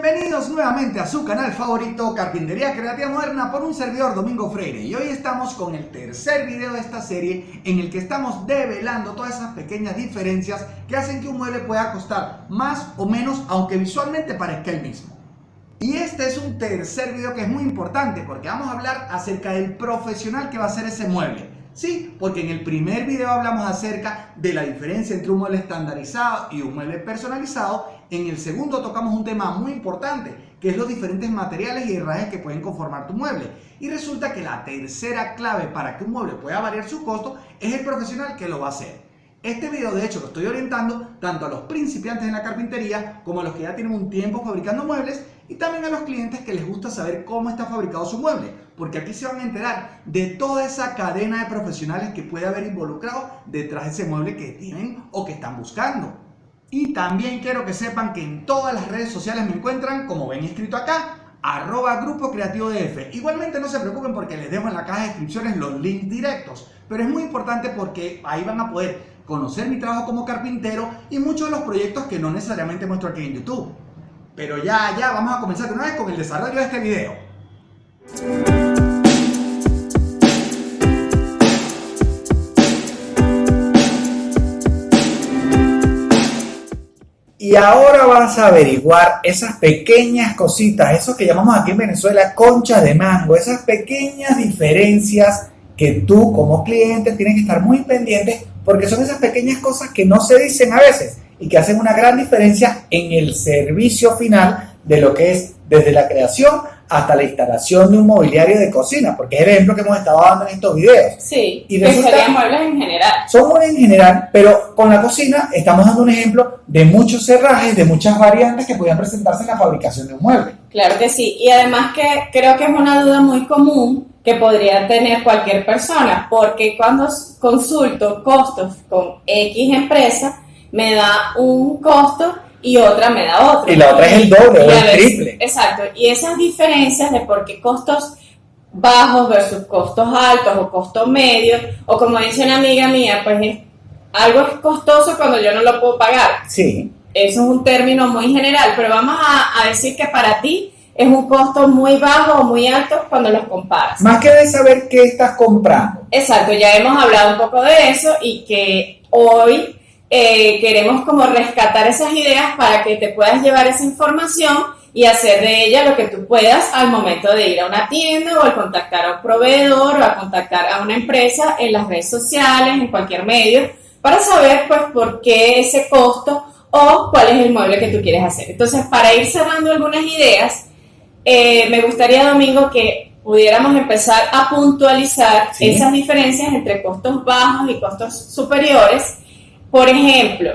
Bienvenidos nuevamente a su canal favorito Carpintería Creativa Moderna por un servidor Domingo Freire y hoy estamos con el tercer video de esta serie en el que estamos develando todas esas pequeñas diferencias que hacen que un mueble pueda costar más o menos aunque visualmente parezca el mismo. Y este es un tercer video que es muy importante porque vamos a hablar acerca del profesional que va a hacer ese mueble. Sí, porque en el primer video hablamos acerca de la diferencia entre un mueble estandarizado y un mueble personalizado. En el segundo tocamos un tema muy importante, que es los diferentes materiales y herrajes que pueden conformar tu mueble. Y resulta que la tercera clave para que un mueble pueda variar su costo es el profesional que lo va a hacer. Este video de hecho lo estoy orientando tanto a los principiantes en la carpintería como a los que ya tienen un tiempo fabricando muebles y también a los clientes que les gusta saber cómo está fabricado su mueble, porque aquí se van a enterar de toda esa cadena de profesionales que puede haber involucrado detrás de ese mueble que tienen o que están buscando. Y también quiero que sepan que en todas las redes sociales me encuentran, como ven escrito acá, arroba Grupo Creativo DF. Igualmente no se preocupen porque les dejo en la caja de descripciones los links directos, pero es muy importante porque ahí van a poder conocer mi trabajo como carpintero y muchos de los proyectos que no necesariamente muestro aquí en YouTube. Pero ya, ya, vamos a comenzar de una vez con el desarrollo de este video. Y ahora vas a averiguar esas pequeñas cositas, eso que llamamos aquí en Venezuela conchas de mango, esas pequeñas diferencias que tú como cliente tienes que estar muy pendiente porque son esas pequeñas cosas que no se dicen a veces y que hacen una gran diferencia en el servicio final de lo que es desde la creación hasta la instalación de un mobiliario de cocina, porque es el ejemplo que hemos estado dando en estos videos. Sí, y serían muebles en general. Son muebles en general, pero con la cocina estamos dando un ejemplo de muchos cerrajes, de muchas variantes que podrían presentarse en la fabricación de un mueble. Claro que sí, y además que creo que es una duda muy común que podría tener cualquier persona, porque cuando consulto costos con X empresa, me da un costo y otra me da otro. Y la otra es el doble o el triple. Exacto. Y esas diferencias de por qué costos bajos versus costos altos o costos medios, o como dice una amiga mía, pues es, algo es costoso cuando yo no lo puedo pagar. Sí. Eso es un término muy general, pero vamos a, a decir que para ti es un costo muy bajo o muy alto cuando los comparas. Más que de saber qué estás comprando. Exacto, ya hemos hablado un poco de eso y que hoy eh, queremos como rescatar esas ideas para que te puedas llevar esa información y hacer de ella lo que tú puedas al momento de ir a una tienda o al contactar a un proveedor o a contactar a una empresa en las redes sociales, en cualquier medio, para saber pues por qué ese costo o cuál es el mueble que tú quieres hacer. Entonces, para ir cerrando algunas ideas, eh, me gustaría, Domingo, que pudiéramos empezar a puntualizar esas diferencias entre costos bajos y costos superiores por ejemplo,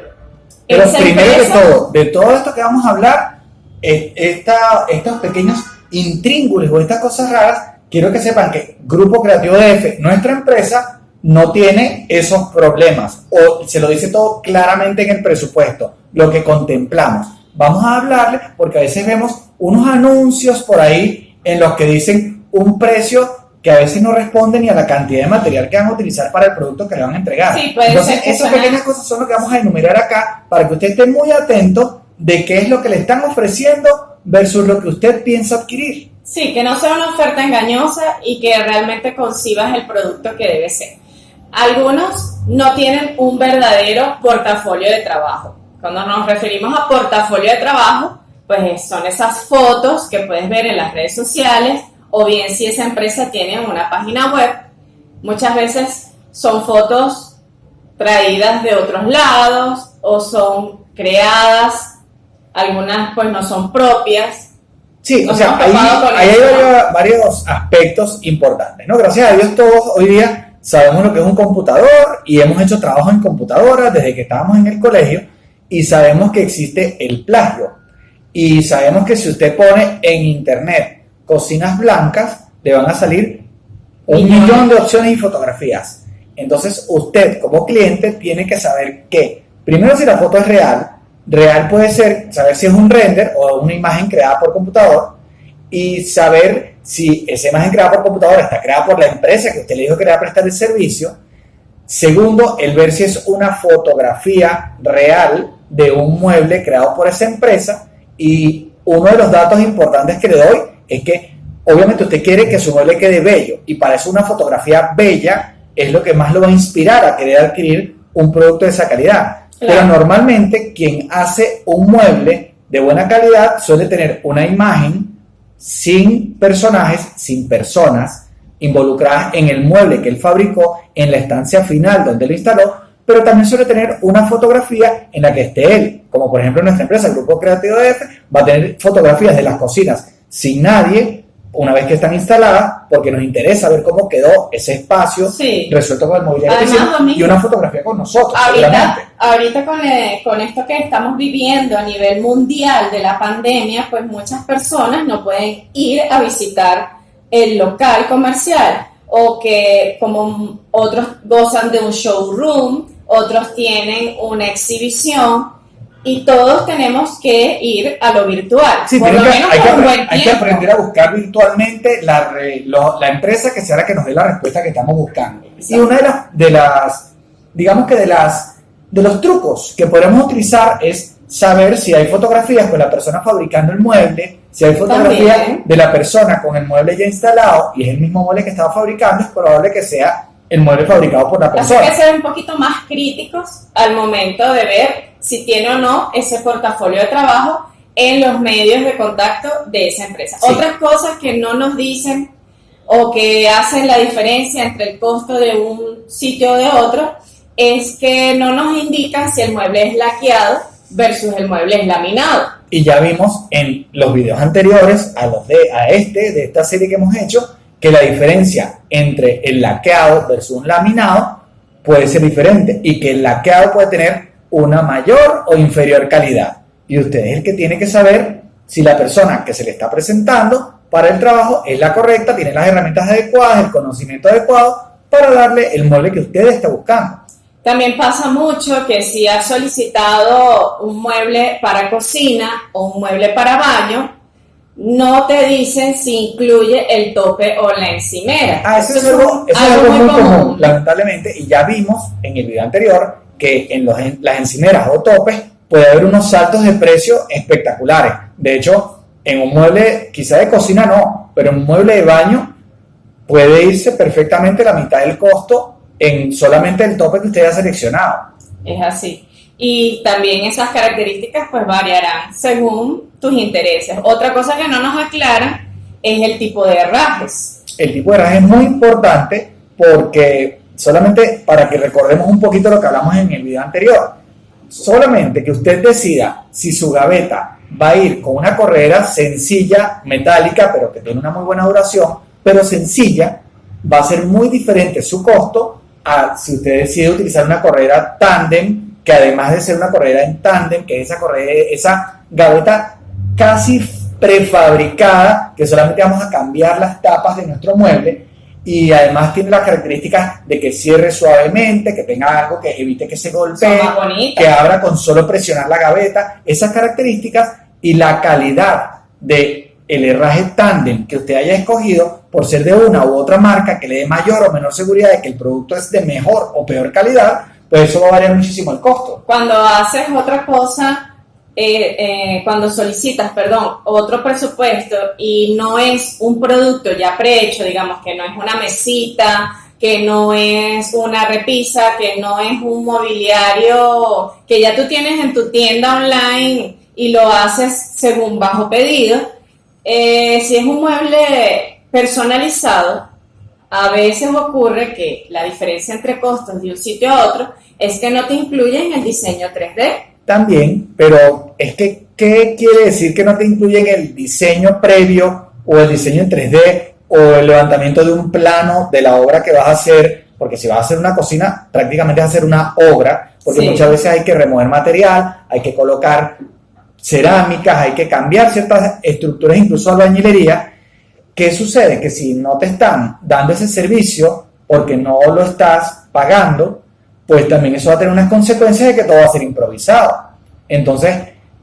pero primero de todo, de todo esto que vamos a hablar, esta, estos pequeños intríngules o estas cosas raras, quiero que sepan que Grupo Creativo DF, nuestra empresa, no tiene esos problemas o se lo dice todo claramente en el presupuesto, lo que contemplamos. Vamos a hablarle porque a veces vemos unos anuncios por ahí en los que dicen un precio que a veces no responden ni a la cantidad de material que van a utilizar para el producto que le van a entregar. Sí, puede Entonces, ser esas pequeñas cosas son lo que vamos a enumerar acá para que usted esté muy atento de qué es lo que le están ofreciendo versus lo que usted piensa adquirir. Sí, que no sea una oferta engañosa y que realmente concibas el producto que debe ser. Algunos no tienen un verdadero portafolio de trabajo. Cuando nos referimos a portafolio de trabajo, pues son esas fotos que puedes ver en las redes sociales o bien si esa empresa tiene una página web, muchas veces son fotos traídas de otros lados o son creadas, algunas pues no son propias. Sí, o sea, ahí, hay varios, aspectos importantes, ¿no? Gracias a Dios todos hoy día sabemos lo que es un computador y hemos hecho trabajo en computadoras desde que estábamos en el colegio y sabemos que existe el plagio y sabemos que si usted pone en internet cocinas blancas, le van a salir un millón de opciones y fotografías. Entonces usted como cliente tiene que saber que, primero si la foto es real, real puede ser saber si es un render o una imagen creada por computador y saber si esa imagen creada por computador está creada por la empresa que usted le dijo que era prestar el servicio. Segundo, el ver si es una fotografía real de un mueble creado por esa empresa y uno de los datos importantes que le doy es que obviamente usted quiere que su mueble quede bello y para eso una fotografía bella es lo que más lo va a inspirar a querer adquirir un producto de esa calidad. Pero normalmente quien hace un mueble de buena calidad suele tener una imagen sin personajes, sin personas involucradas en el mueble que él fabricó en la estancia final donde lo instaló, pero también suele tener una fotografía en la que esté él, como por ejemplo nuestra empresa, el Grupo Creativo de F, va a tener fotografías de las cocinas sin nadie, una vez que están instaladas, porque nos interesa ver cómo quedó ese espacio resuelto con el mobiliario y una fotografía con nosotros. Ahorita, con, eh, con, esto que estamos viviendo a nivel mundial de la pandemia, pues muchas personas no pueden ir a visitar el local comercial o que como otros gozan de un showroom, otros tienen una exhibición y todos tenemos que ir a lo virtual. Sí, por lo menos hay, que, hay que aprender a buscar virtualmente la, la empresa que sea la que nos dé la respuesta que estamos buscando. Y una de las, de las, digamos que de las, de los trucos que podemos utilizar es saber si hay fotografías con la persona fabricando el mueble, si hay fotografías de la persona con el mueble ya instalado y es el mismo mueble que estaba fabricando, es probable que sea el mueble fabricado por la persona. Hay que ser un poquito más críticos al momento de ver si tiene o no ese portafolio de trabajo en los medios de contacto de esa empresa. Otras cosas que no nos dicen o que hacen la diferencia entre el costo de un sitio o de otro es que no nos indican si el mueble es laqueado versus el mueble es laminado. Y ya vimos en los videos anteriores a los de a este de esta serie que hemos hecho que la diferencia entre el laqueado versus un laminado puede ser diferente y que el laqueado puede tener una mayor o inferior calidad. Y usted es el que tiene que saber si la persona que se le está presentando para el trabajo es la correcta, tiene las herramientas adecuadas, el conocimiento adecuado para darle el mueble que usted está buscando. También pasa mucho que si ha solicitado un mueble para cocina o un mueble para baño, no te dicen si incluye el tope o la encimera. Ah, eso, es algo, muy, común, lamentablemente, y ya vimos en el video anterior que en, los, las encimeras o topes puede haber unos saltos de precio espectaculares. De hecho, en un mueble, quizá de cocina no, pero en un mueble de baño puede irse perfectamente la mitad del costo en solamente el tope que usted ha seleccionado. Es así. Y también esas características pues variarán según tus intereses. Otra cosa que no nos aclara es el tipo de herrajes. El tipo de herraje es muy importante porque solamente para que recordemos un poquito lo que hablamos en el video anterior, solamente que usted decida si su gaveta va a ir con una corredera sencilla, metálica, pero que tiene una muy buena duración, pero sencilla, va a ser muy diferente su costo a si usted decide utilizar una corredera tándem, que además de ser una corredera en tándem, que es esa corredera, esa gaveta casi prefabricada, que solamente vamos a cambiar las tapas de nuestro mueble, y además tiene las características de que cierre suavemente, que tenga algo que evite que se golpee, que abra con solo presionar la gaveta. Esas características y la calidad de el herraje tándem que usted haya escogido por ser de una u otra marca que le dé mayor o menor seguridad de que el producto es de mejor o peor calidad, pues eso va a variar muchísimo el costo. Cuando haces otra cosa eh, eh, cuando solicitas, perdón, otro presupuesto y no es un producto ya prehecho, digamos que no es una mesita, que no es una repisa, que no es un mobiliario que ya tú tienes en tu tienda online y lo haces según bajo pedido, eh, si es un mueble personalizado, a veces ocurre que la diferencia entre costos de un sitio a otro es que no te incluyen el diseño 3D también, pero es que, ¿qué quiere decir que no te incluyen el diseño previo o el diseño en 3D o el levantamiento de un plano de la obra que vas a hacer? Porque si vas a hacer una cocina, prácticamente vas a hacer una obra, porque muchas veces hay que remover material, hay que colocar cerámicas, hay que cambiar ciertas estructuras, incluso albañilería. ¿Qué sucede? Que si no te están dando ese servicio porque no lo estás pagando, pues también eso va a tener unas consecuencias de que todo va a ser improvisado. Entonces,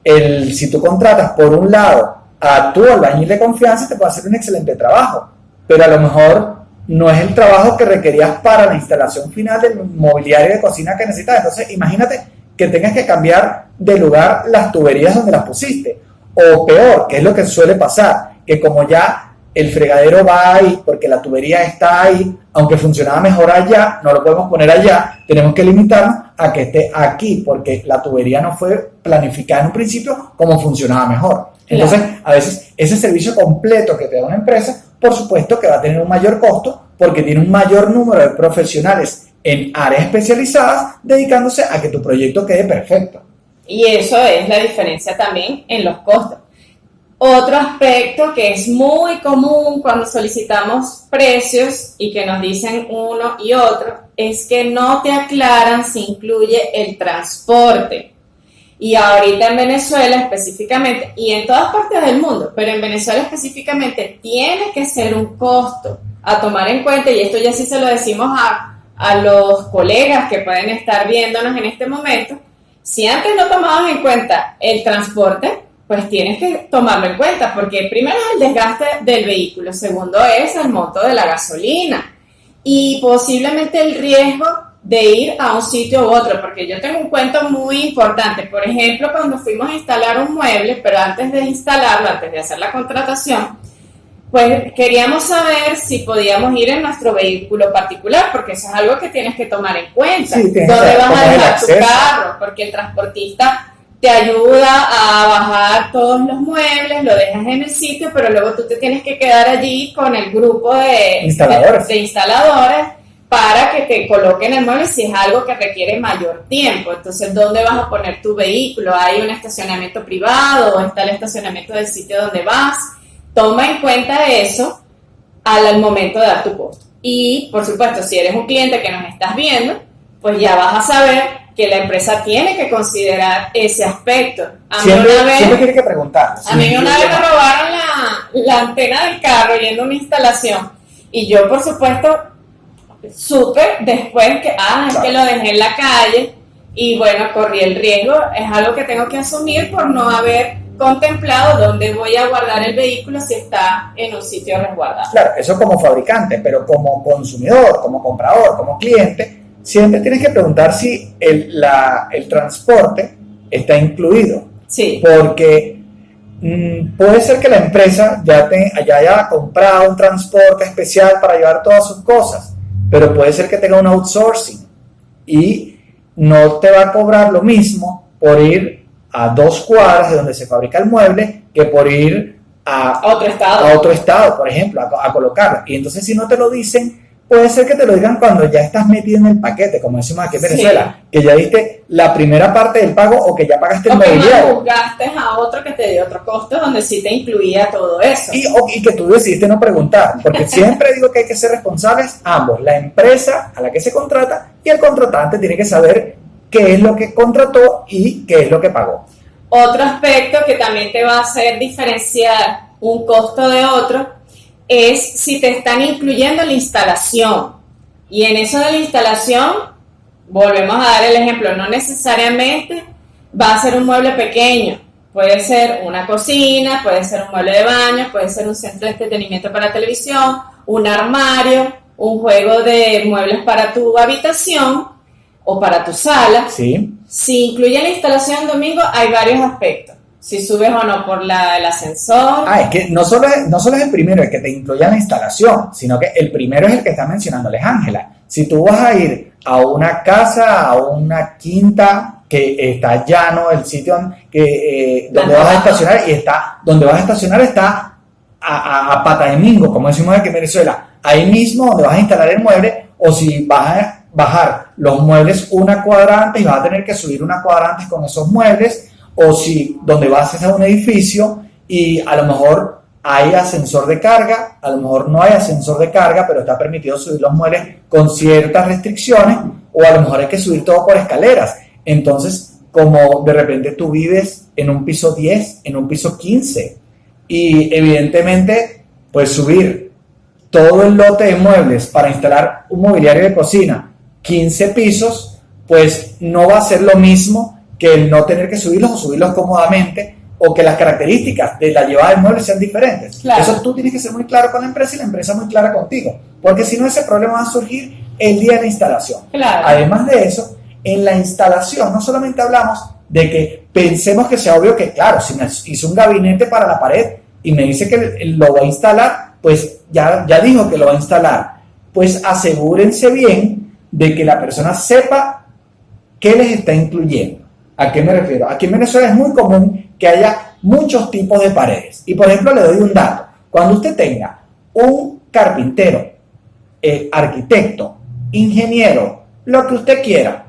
el, si tú contratas por un lado a tu albañil de confianza, te puede hacer un excelente trabajo, pero a lo mejor no es el trabajo que requerías para la instalación final del mobiliario de cocina que necesitas. Entonces, imagínate que tengas que cambiar de lugar las tuberías donde las pusiste, O peor, que es lo que suele pasar, que como ya el fregadero va ahí porque la tubería está ahí, aunque funcionaba mejor allá, no lo podemos poner allá, tenemos que limitarnos a que esté aquí porque la tubería no fue planificada en un principio como funcionaba mejor. Entonces, a veces ese servicio completo que te da una empresa, por supuesto que va a tener un mayor costo porque tiene un mayor número de profesionales en áreas especializadas dedicándose a que tu proyecto quede perfecto. Y eso es la diferencia también en los costos. Otro aspecto que es muy común cuando solicitamos precios y que nos dicen uno y otro es que no te aclaran si incluye el transporte. Y ahorita en Venezuela específicamente, y en todas partes del mundo, pero en Venezuela específicamente, tiene que ser un costo a tomar en cuenta, y esto ya sí se lo decimos a, a los colegas que pueden estar viéndonos en este momento, si antes no tomabas en cuenta el transporte, pues tienes que tomarlo en cuenta, porque primero es el desgaste del vehículo, segundo es el monto de la gasolina y posiblemente el riesgo de ir a un sitio u otro, porque yo tengo un cuento muy importante. Por ejemplo, cuando fuimos a instalar un mueble, pero antes de instalarlo, antes de hacer la contratación, pues queríamos saber si podíamos ir en nuestro vehículo particular, porque eso es algo que tienes que tomar en cuenta. ¿Dónde vas a dejar tu carro? Porque el transportista te ayuda a bajar todos los muebles, lo dejas en el sitio, pero luego tú te tienes que quedar allí con el grupo de instaladores, de, instaladores para que te coloquen el mueble si es algo que requiere mayor tiempo. Entonces, ¿dónde vas a poner tu vehículo? ¿Hay un estacionamiento privado o está el estacionamiento del sitio donde vas? Toma en cuenta eso al, momento de dar tu costo. Y, por supuesto, si eres un cliente que nos estás viendo, pues ya vas a saber que la empresa tiene que considerar ese aspecto. A mí una vez, tiene que preguntar. A mí una vez me robaron la, la antena del carro yendo a una instalación y yo, por supuesto, supe después que, ah, es que lo dejé en la calle y bueno, corrí el riesgo. Es algo que tengo que asumir por no haber contemplado dónde voy a guardar el vehículo si está en un sitio resguardado. Claro, eso como fabricante, pero como consumidor, como comprador, como cliente, siempre tienes que preguntar si el, el transporte está incluido. Sí. Porque mm, puede ser que la empresa ya, te, haya comprado un transporte especial para llevar todas sus cosas, pero puede ser que tenga un outsourcing y no te va a cobrar lo mismo por ir a dos cuadras de donde se fabrica el mueble que por ir a, otro estado, a otro estado por ejemplo, a, a colocarlo. Y entonces si no te lo dicen, puede ser que te lo digan cuando ya estás metido en el paquete, como decimos aquí en Venezuela, que ya diste la primera parte del pago o que ya pagaste el mobiliario. O que a otro que te dio otro costo donde sí te incluía todo eso. Y, y que tú decidiste no preguntar, porque siempre digo que hay que ser responsables ambos, la empresa a la que se contrata y el contratante tiene que saber qué es lo que contrató y qué es lo que pagó. Otro aspecto que también te va a hacer diferenciar un costo de otro es si te están incluyendo la instalación. Y en eso de la instalación, volvemos a dar el ejemplo, no necesariamente va a ser un mueble pequeño. Puede ser una cocina, puede ser un mueble de baño, puede ser un centro de entretenimiento para televisión, un armario, un juego de muebles para tu habitación o para tu sala. Sí. Si incluye la instalación domingo, hay varios aspectos si subes o no por la, el ascensor. Ah, es que no solo es, no solo es el primero el que te incluye la instalación, sino que el primero es el que está mencionándoles Ángela. Si tú vas a ir a una casa, a una quinta que está llano, el sitio que, eh, donde vas a estacionar y está, donde vas a estacionar está a, a, pata de mingo, como decimos aquí en Venezuela, ahí mismo donde vas a instalar el mueble, o si vas a bajar los muebles una cuadra antes y vas a tener que subir una cuadra antes con esos muebles, o si donde vas a un edificio y a lo mejor hay ascensor de carga, a lo mejor no hay ascensor de carga, pero está permitido subir los muebles con ciertas restricciones, o a lo mejor hay que subir todo por escaleras. Entonces, como de repente tú vives en un piso 10, en un piso 15, y evidentemente, pues subir todo el lote de muebles para instalar un mobiliario de cocina, 15 pisos, pues no va a ser lo mismo que el no tener que subirlos o subirlos cómodamente o que las características de la llevada del mueble sean diferentes. Eso tú tienes que ser muy claro con la empresa y la empresa muy clara contigo, porque si no ese problema va a surgir el día de la instalación. Además de eso, en la instalación no solamente hablamos de que pensemos que sea obvio que, claro, si me hizo un gabinete para la pared y me dice que lo va a instalar, pues ya, ya dijo que lo va a instalar. Pues asegúrense bien de que la persona sepa qué les está incluyendo. ¿A qué me refiero? Aquí en Venezuela es muy común que haya muchos tipos de paredes. Y por ejemplo, le doy un dato. Cuando usted tenga un carpintero, eh, arquitecto, ingeniero, lo que usted quiera,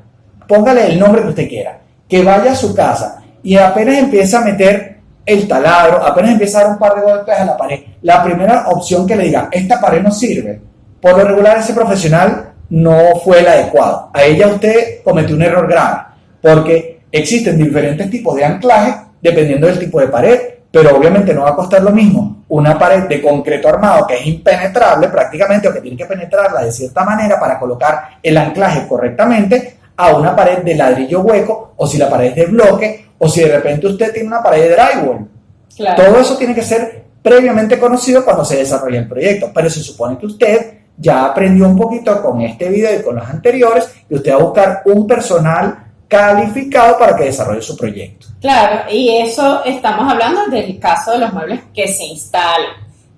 póngale el nombre que usted quiera, que vaya a su casa y apenas empieza a meter el taladro, apenas empieza a dar un par de golpes a la pared, la primera opción que le diga, esta pared no sirve, por lo regular ese profesional no fue el adecuado. A ella usted cometió un error grave, porque existen diferentes tipos de anclaje dependiendo del tipo de pared, pero obviamente no va a costar lo mismo una pared de concreto armado que es impenetrable prácticamente o que tiene que penetrarla de cierta manera para colocar el anclaje correctamente a una pared de ladrillo hueco o si la pared es de bloque o si de repente usted tiene una pared de drywall. Todo eso tiene que ser previamente conocido cuando se desarrolla el proyecto, pero se supone que usted ya aprendió un poquito con este video y con los anteriores y usted va a buscar un personal calificado para que desarrolle su proyecto. Claro, y eso estamos hablando del caso de los muebles que se instalan,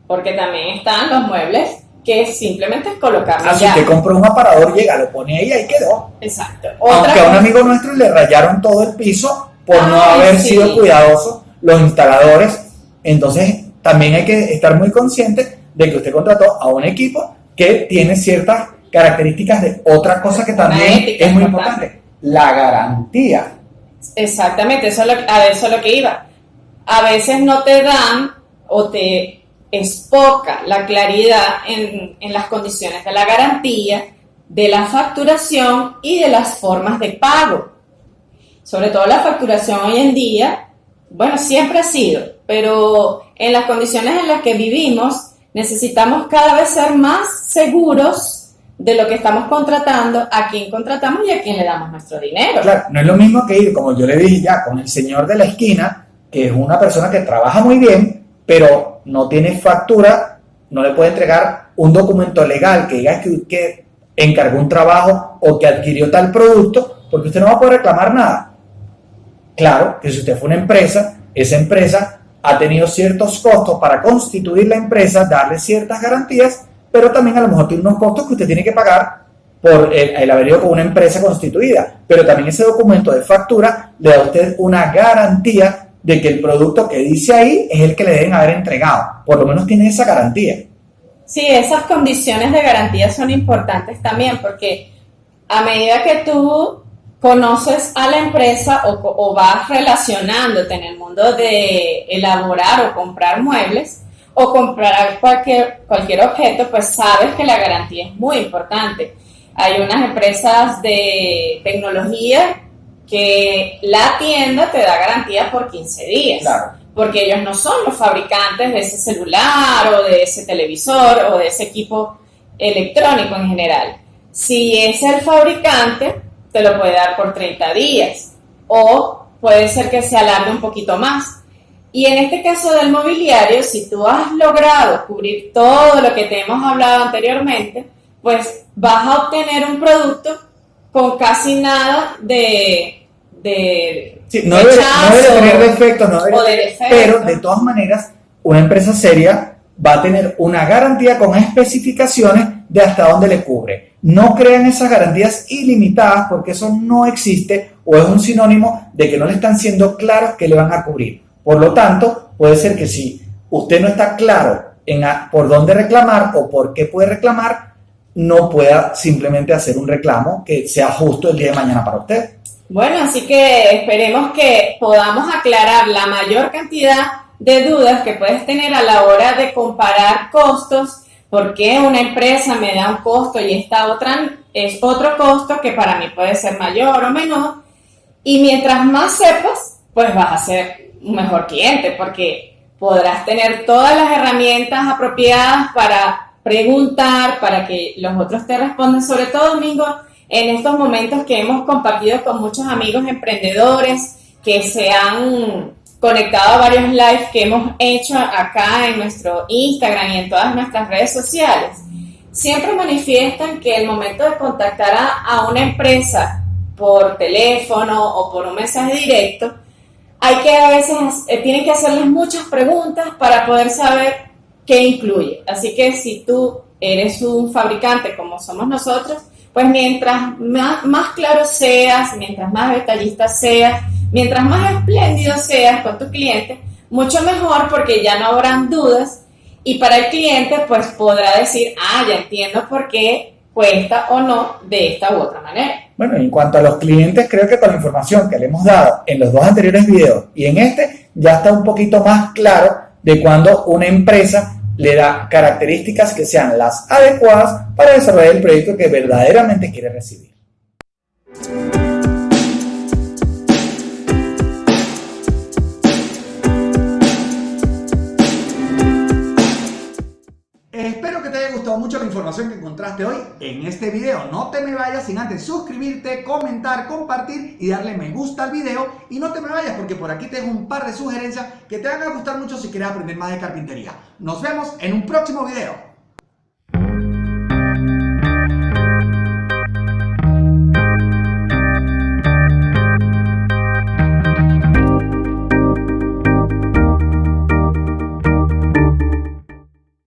porque también están los muebles que simplemente es colocarlo Así que compró un aparador, llega, lo pone ahí y ahí quedó. Exacto. Aunque a un amigo nuestro le rayaron todo el piso por no haber sido cuidadosos los instaladores, entonces también hay que estar muy consciente de que usted contrató a un equipo que tiene ciertas características de otra cosa que también es muy importante, la garantía. Exactamente, eso a eso es lo que iba. A veces no te dan o te es poca la claridad en, en las condiciones de la garantía, de la facturación y de las formas de pago. Sobre todo la facturación hoy en día, bueno, siempre ha sido, pero en las condiciones en las que vivimos necesitamos cada vez ser más seguros de lo que estamos contratando, a quién contratamos y a quién le damos nuestro dinero. Claro, no es lo mismo que ir, como yo le dije ya, con el señor de la esquina, que es una persona que trabaja muy bien, pero no tiene factura, no le puede entregar un documento legal que diga que, que encargó un trabajo o que adquirió tal producto, porque usted no va a poder reclamar nada. Claro que si usted fue una empresa, esa empresa ha tenido ciertos costos para constituir la empresa, darle ciertas garantías, pero también a lo mejor tiene unos costos que usted tiene que pagar por el, haber ido con una empresa constituida. Pero también ese documento de factura le da a usted una garantía de que el producto que dice ahí es el que le deben haber entregado. Por lo menos tiene esa garantía. Sí, esas condiciones de garantía son importantes también porque a medida que tú conoces a la empresa o, vas relacionándote en el mundo de elaborar o comprar muebles o comprar cualquier, cualquier objeto, pues sabes que la garantía es muy importante. Hay unas empresas de tecnología que la tienda te da garantía por 15 días. Porque ellos no son los fabricantes de ese celular o de ese televisor o de ese equipo electrónico en general. Si es el fabricante, te lo puede dar por 30 días o puede ser que se alargue un poquito más. Y en este caso del mobiliario, si tú has logrado cubrir todo lo que te hemos hablado anteriormente, pues vas a obtener un producto con casi nada de... de no, debe, tener defectos, no pero de todas maneras, una empresa seria va a tener una garantía con especificaciones de hasta dónde le cubre. No crean esas garantías ilimitadas porque eso no existe o es un sinónimo de que no le están siendo claros que le van a cubrir. Por lo tanto, puede ser que si usted no está claro en por dónde reclamar o por qué puede reclamar, no pueda simplemente hacer un reclamo que sea justo el día de mañana para usted. Bueno, así que esperemos que podamos aclarar la mayor cantidad de dudas que puedes tener a la hora de comparar costos, por qué una empresa me da un costo y esta otra es otro costo que para mí puede ser mayor o menor. Y mientras más sepas, pues vas a ser un mejor cliente porque podrás tener todas las herramientas apropiadas para preguntar, para que los otros te respondan, sobre todo, Domingo, en estos momentos que hemos compartido con muchos amigos emprendedores que se han conectado a varios lives que hemos hecho acá en nuestro Instagram y en todas nuestras redes sociales, siempre manifiestan que el momento de contactar a, a una empresa por teléfono o por un mensaje directo, hay que a veces, eh, tienen que hacerles muchas preguntas para poder saber qué incluye. Así que si tú eres un fabricante como somos nosotros, pues mientras más, más claro seas, mientras más detallista seas, mientras más espléndido seas con tu cliente, mucho mejor porque ya no habrán dudas y para el cliente pues podrá decir, ah, ya entiendo por qué cuesta o no de esta u otra manera. Bueno, en cuanto a los clientes, creo que con la información que le hemos dado en los dos anteriores videos y en este, ya está un poquito más claro de cuando una empresa le da características que sean las adecuadas para desarrollar el proyecto que verdaderamente quiere recibir. Haya gustado mucho la información que encontraste hoy en este video. No te me vayas sin antes suscribirte, comentar, compartir y darle me gusta al video. Y no te me vayas porque por aquí te dejo un par de sugerencias que te van a gustar mucho si quieres aprender más de carpintería. Nos vemos en un próximo video.